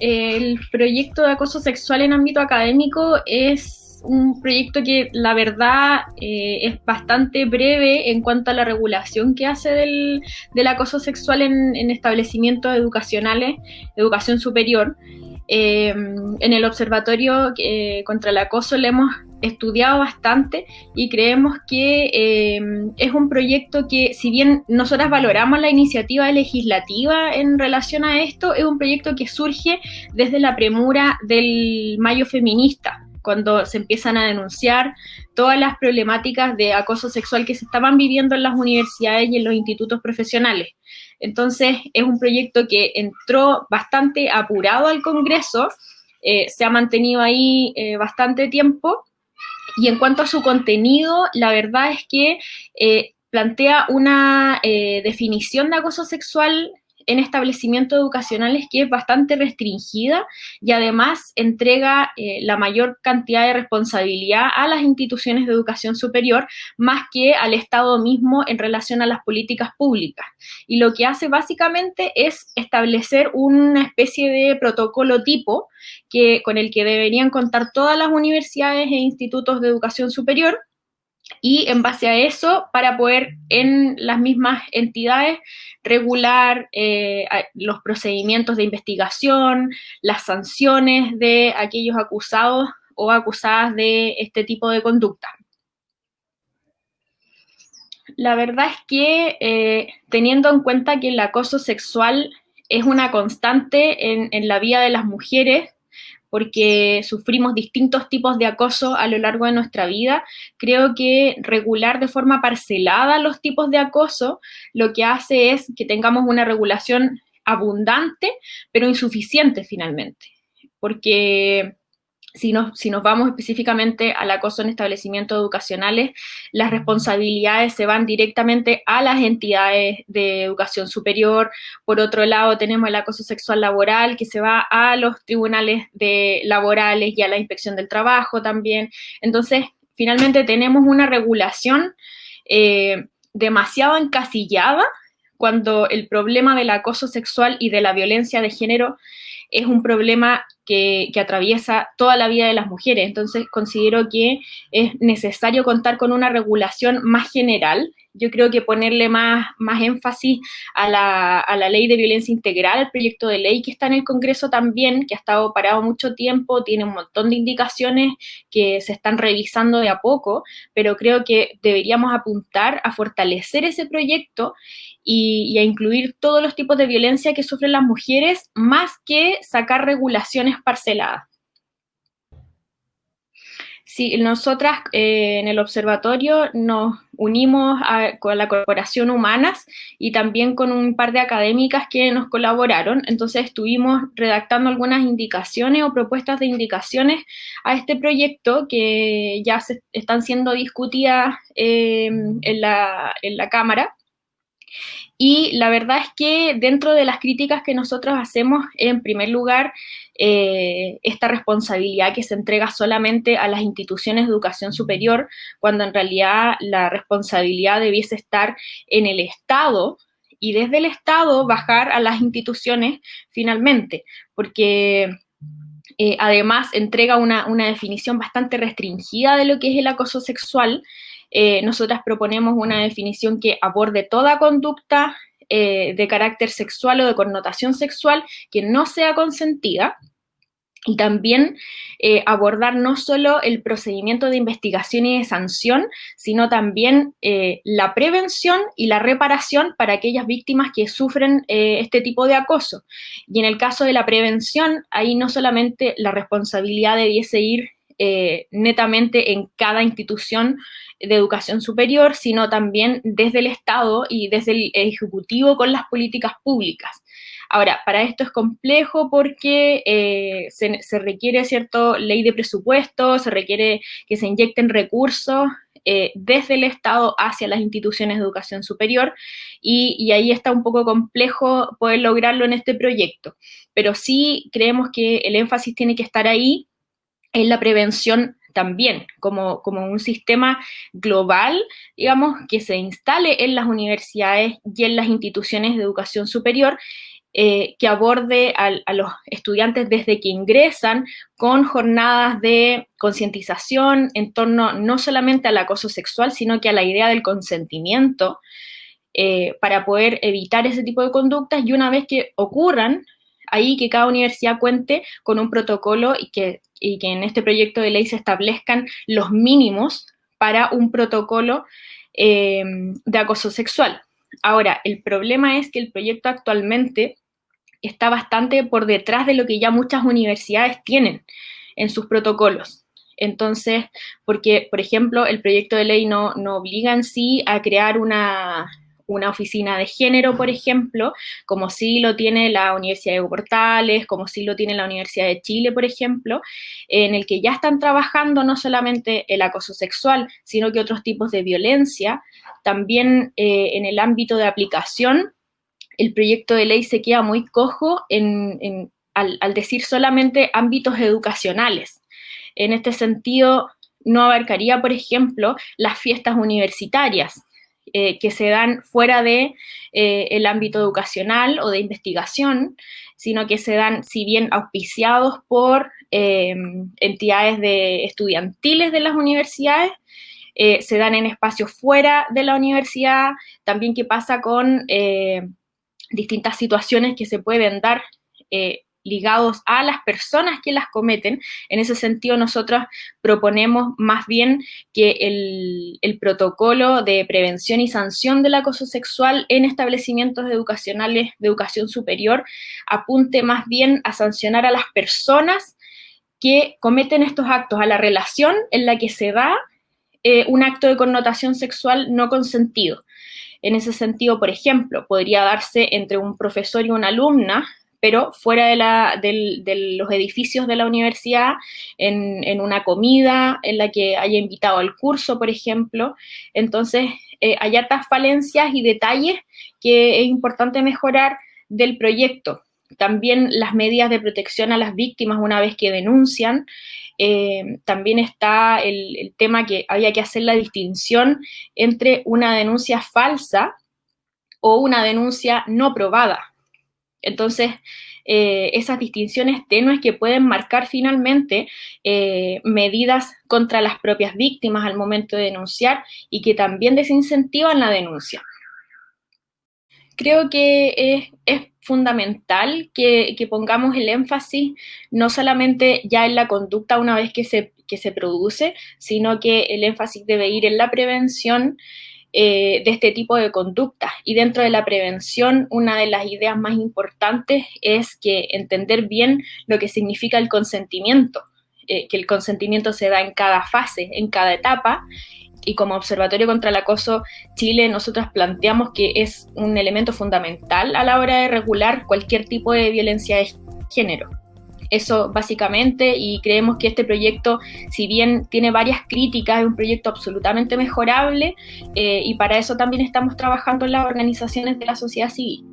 El proyecto de acoso sexual en ámbito académico es un proyecto que la verdad eh, es bastante breve en cuanto a la regulación que hace del, acoso sexual en, en, establecimientos educacionales, educación superior. Eh, en el Observatorio eh, contra el Acoso le hemos estudiado bastante y creemos que eh, es un proyecto que, si bien nosotras valoramos la iniciativa legislativa en relación a esto, es un proyecto que surge desde la premura del Mayo Feminista, cuando se empiezan a denunciar todas las problemáticas de acoso sexual que se estaban viviendo en las universidades y en los institutos profesionales. Entonces, es un proyecto que entró bastante apurado al Congreso, eh, se ha mantenido ahí eh, bastante tiempo, y en cuanto a su contenido, la verdad es que eh, plantea una definición de acoso sexual en establecimientos educacionales que es bastante restringida y además entrega eh, la mayor cantidad de responsabilidad a las instituciones de educación superior más que al Estado mismo en relación a las políticas públicas. Y lo que hace básicamente es establecer una especie de protocolo tipo que, con el que deberían contar todas las universidades e institutos de educación superior y en base a eso, para poder en las mismas entidades regular eh, los procedimientos de investigación, las sanciones de aquellos acusados o acusadas de este tipo de conducta. La verdad es que eh, teniendo en cuenta que el acoso sexual es una constante en, en la vida de las mujeres, porque sufrimos distintos tipos de acoso a lo largo de nuestra vida. Creo que regular de forma parcelada los tipos de acoso lo que hace es que tengamos una regulación abundante, pero insuficiente finalmente, porque si nos, si nos vamos específicamente al acoso en establecimientos educacionales, las responsabilidades se van directamente a las entidades de educación superior. Por otro lado, tenemos el acoso sexual laboral que se va a los tribunales de laborales y a la inspección del trabajo también. Entonces, finalmente tenemos una regulación eh, demasiado encasillada cuando el problema del acoso sexual y de la violencia de género es un problema que, atraviesa toda la vida de las mujeres. Entonces, considero que es necesario contar con una regulación más general. Yo creo que ponerle más, más énfasis a la, a la ley de violencia integral, el proyecto de ley que está en el Congreso también, que ha estado parado mucho tiempo, tiene un montón de indicaciones que se están revisando de a poco, pero creo que deberíamos apuntar a fortalecer ese proyecto y, a incluir todos los tipos de violencia que sufren las mujeres, más que sacar regulaciones parceladas. Sí, nosotras eh, en el observatorio nos unimos con la Corporación Humanas y también con un par de académicas que nos colaboraron. Entonces estuvimos redactando algunas indicaciones o propuestas de indicaciones a este proyecto que ya se están siendo discutidas eh, en, la, en la Cámara. Y la verdad es que dentro de las críticas que nosotros hacemos, en primer lugar, eh, esta responsabilidad que se entrega solamente a las instituciones de educación superior, cuando en realidad la responsabilidad debiese estar en el Estado y desde el Estado bajar a las instituciones finalmente, porque eh, además entrega una, una definición bastante restringida de lo que es el acoso sexual, eh, nosotras proponemos una definición que aborde toda conducta eh, de carácter sexual o de connotación sexual que no sea consentida, y también eh, abordar no solo el procedimiento de investigación y de sanción, sino también la prevención y la reparación para aquellas víctimas que sufren este tipo de acoso. Y en el caso de la prevención, ahí no solamente la responsabilidad debiese ir netamente en cada institución de educación superior, sino también desde el Estado y desde el Ejecutivo con las políticas públicas. Ahora, para esto es complejo porque eh, se, requiere cierto ley de presupuesto, se requiere que se inyecten recursos eh, desde el Estado hacia las instituciones de educación superior y, y, ahí está un poco complejo poder lograrlo en este proyecto. Pero sí creemos que el énfasis tiene que estar ahí en la prevención también como, como un sistema global, digamos, que se instale en las universidades y en las instituciones de educación superior eh, que aborde a, los estudiantes desde que ingresan con jornadas de concientización en torno no solamente al acoso sexual, sino que a la idea del consentimiento eh, para poder evitar ese tipo de conductas. Y una vez que ocurran, ahí que cada universidad cuente con un protocolo y que, y que en este proyecto de ley se establezcan los mínimos para un protocolo eh, de acoso sexual. Ahora, el problema es que el proyecto actualmente está bastante por detrás de lo que ya muchas universidades tienen en sus protocolos. Entonces, porque, por ejemplo, el proyecto de ley no, no obliga en sí a crear una, una oficina de género, por ejemplo, como sí lo tiene la Universidad de Portales, como sí lo tiene la Universidad de Chile, por ejemplo, en el que ya están trabajando no solamente el acoso sexual, sino que otros tipos de violencia. También eh, en el ámbito de aplicación, el proyecto de ley se queda muy cojo al decir solamente ámbitos educacionales. En este sentido, no abarcaría, por ejemplo, las fiestas universitarias, eh, que se dan fuera de eh, ámbito educacional o de investigación, sino que se dan, si bien auspiciados por eh, entidades de estudiantiles de las universidades, se dan en espacios fuera de la universidad, también qué pasa con distintas situaciones que se pueden dar ligados a las personas que las cometen. En ese sentido, nosotros proponemos más bien que el, protocolo de prevención y sanción del acoso sexual en establecimientos educacionales de educación superior apunte más bien a sancionar a las personas que cometen estos actos, a la relación en la que se da eh, un acto de connotación sexual no consentido. En ese sentido, por ejemplo, podría darse entre un profesor y una alumna pero fuera de, los edificios de la universidad, en, una comida en la que haya invitado al curso, por ejemplo. Entonces, eh, hay hartas falencias y detalles que es importante mejorar del proyecto. También las medidas de protección a las víctimas una vez que denuncian. Eh, también está el, el tema que había que hacer la distinción entre una denuncia falsa o una denuncia no probada. Entonces, eh, esas distinciones tenues que pueden marcar finalmente eh, medidas contra las propias víctimas al momento de denunciar y que también desincentivan la denuncia. Creo que es, fundamental que, pongamos el énfasis no solamente ya en la conducta una vez que se, que se produce, sino que el énfasis debe ir en la prevención, eh, de este tipo de conductas. Y dentro de la prevención, una de las ideas más importantes es que entender bien lo que significa el consentimiento, eh, que el consentimiento se da en cada fase, en cada etapa. Y como Observatorio contra el Acoso Chile, nosotros planteamos que es un elemento fundamental a la hora de regular cualquier tipo de violencia de género. Eso básicamente, y creemos que este proyecto, si bien tiene varias críticas, es un proyecto absolutamente mejorable eh, y para eso también estamos trabajando en las organizaciones de la sociedad civil.